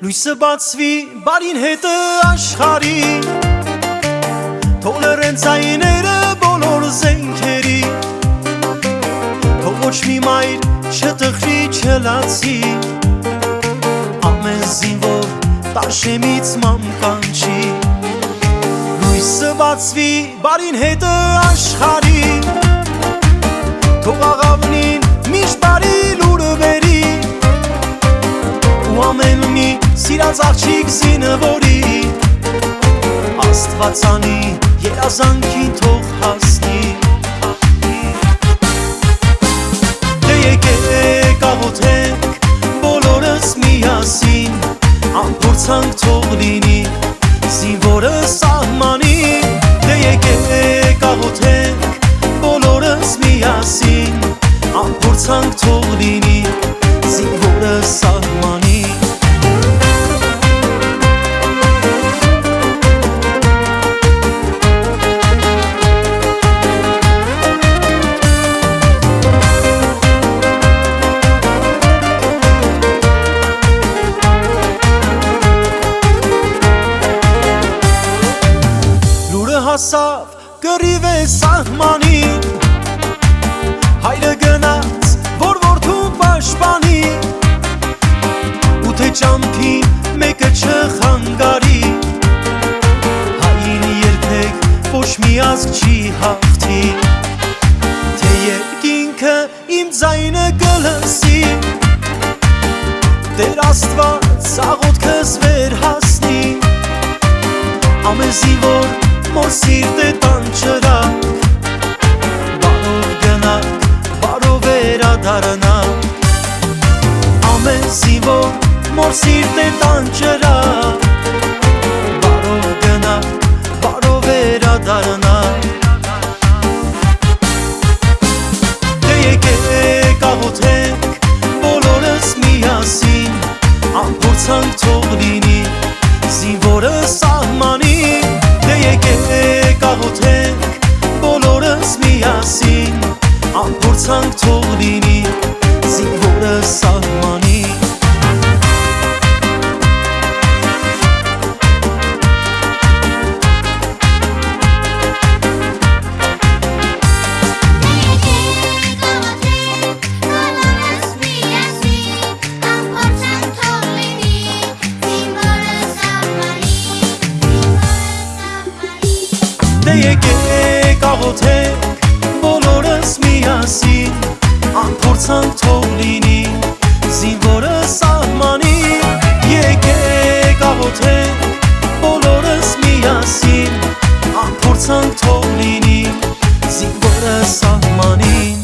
Լույսը բացվի բարին հետը աշխարի ծայները բոլոր զենքերի Թող ոչ մի մայր չտխրի չլացի Ամեն զինվոր տաշեմից մամ կանչի Լույսը բացվի բարին հետը աշխարի Թող աղավնին միշտ բարի լուրը բերի Ու ամեն սիրած աղջիկ զինվորի Աստվածանի երազանքին թող հասնի Դե եկեք աղոթենք հասավ կռիվ է սահմանին Հայրը գնաց, որ որդուն պաշտպանի Ու թե ճամփին մեկը չխանգարի Հային երբեք ոչ մի ազգ չի հաղթի Թե երկինքը իմ ձայնը կլսի Տեր Աստված աղոթքս վեր հասնի Ամեն զինվոր մոր սիրտ է տան չրակ Բարով գնակ, բարով վերադարանակ Ամեն զինվոր մոր սիրտ է տան չրակ Բարով գնակ, բարով վերադարանակ Դե եկեք աղոթենք բոլորս միասին Ամփորձանք թող լինի զինվորը միասին Ամփորձանք թող լինի զինվորը սահմանի Եկեք աղոթենք բոլորս Ամփորձանք թող լինի զինվորը սահմանի Եկեք աղոթենք բոլորս միասին Ամփորձանք թող լինի զինվորը սահմանի